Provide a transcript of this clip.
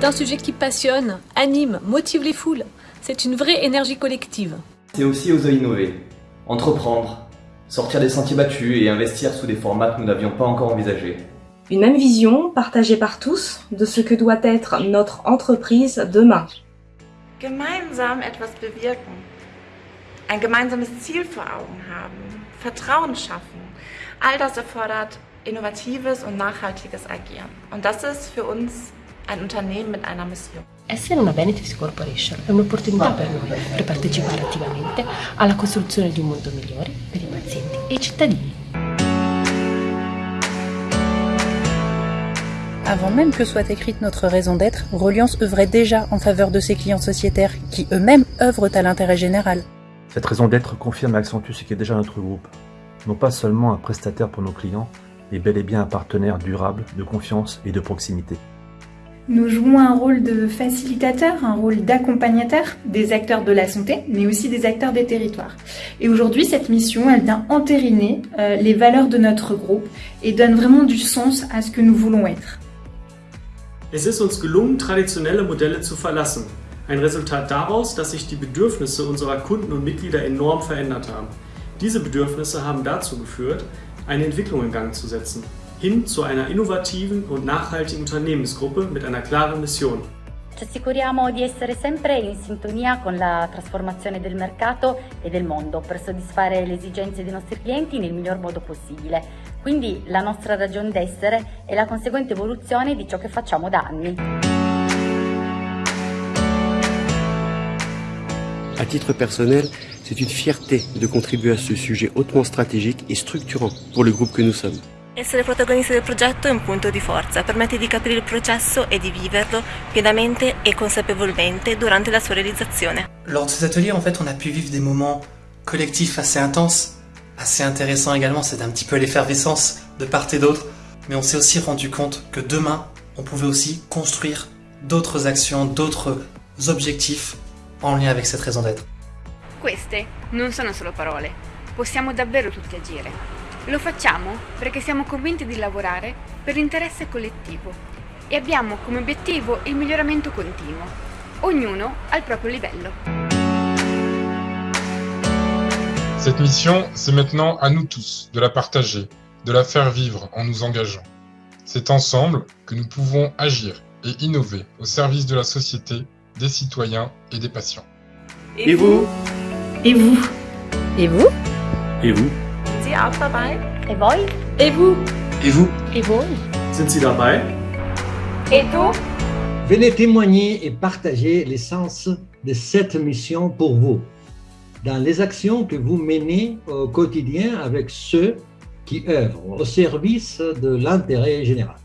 C'est un sujet qui passionne, anime, motive les foules. C'est une vraie énergie collective. C'est aussi oser innover, entreprendre, sortir des sentiers battus et investir sous des formats que nous n'avions pas encore envisagés. Une même vision, partagée par tous, de ce que doit être notre entreprise demain. Gemeinsam etwas bewirken. Ein gemeinsames Ziel vor Augen haben. Vertrauen schaffen. All das erfordert innovatives und nachhaltiges Agieren. Und das ist für uns ein Unternehmen mit einer Mission. Essere una Benefits Corporation è un'opportunità per noi per partecipare attivamente alla costruzione di un mondo migliore per i pazienti e i cittadini. Avant même que soit écrite notre raison d'être, Reliance œuvrait déjà en faveur de ses clients sociétaires qui eux-mêmes œuvrent à l'intérêt général. Cette raison d'être confirme et accentue ce qui est déjà notre groupe. Non pas seulement un prestataire pour nos clients, mais bel et bien un partenaire durable, de confiance et de proximité. Nous jouons un rôle de facilitateur, un rôle d'accompagnateur des acteurs de la santé, mais aussi des acteurs des territoires. Et aujourd'hui, cette mission, elle vient entériner euh, les valeurs de notre groupe et donne vraiment du sens à ce que nous voulons être. Es ist uns gelungen, traditionelle Modelle zu verlassen. Ein Resultat daraus, dass sich die Bedürfnisse unserer Kunden und Mitglieder enorm verändert haben. Diese Bedürfnisse haben dazu geführt, eine Entwicklung in Gang zu setzen, hin zu einer innovativen und nachhaltigen Unternehmensgruppe mit einer klaren Mission. Ci assicuriamo di essere sempre in sintonia con la trasformazione del mercato e del mondo per soddisfare le esigenze dei nostri clienti nel miglior modo possibile. Quindi la nostra ragione d'essere è la conseguente evoluzione di ciò che facciamo da anni. À titre personnel, c'est une fierté de contribuer à ce sujet hautement stratégique et structurant pour le groupe que nous sommes. Essere protagonisti del progetto è un punto di forza, permette di capire il processo et di viverlo pienamente et consapevolmente durante la sua réalisation. Lors de ces ateliers, en fait, on a pu vivre des moments collectifs assez intenses, assez intéressants également, c'est un petit peu l'effervescence de part et d'autre, mais on s'est aussi rendu compte que demain, on pouvait aussi construire d'autres actions, d'autres objectifs en lien avec cette raison d'être. Queste non sono solo parole, possiamo davvero tutti agire. Lo facciamo perché siamo convinti di lavorare per l'interesse collettivo e abbiamo come obiettivo il miglioramento continuo, ognuno al proprio livello. Cette mission, c'est maintenant à nous tous de la partager, de la faire vivre en nous engageant. C'est ensemble que nous pouvons agir et innover au service de la société, des citoyens et des patients. Et vous? Et vous? Et vous? Et vous? Sie auch dabei? Et voi? Et vous? Et vous? Et voi Sind Sie dabei? Et toi? Venez témoigner et partager l'essence de cette mission pour vous, dans les actions que vous menez au quotidien avec ceux qui œuvrent au service de l'intérêt général.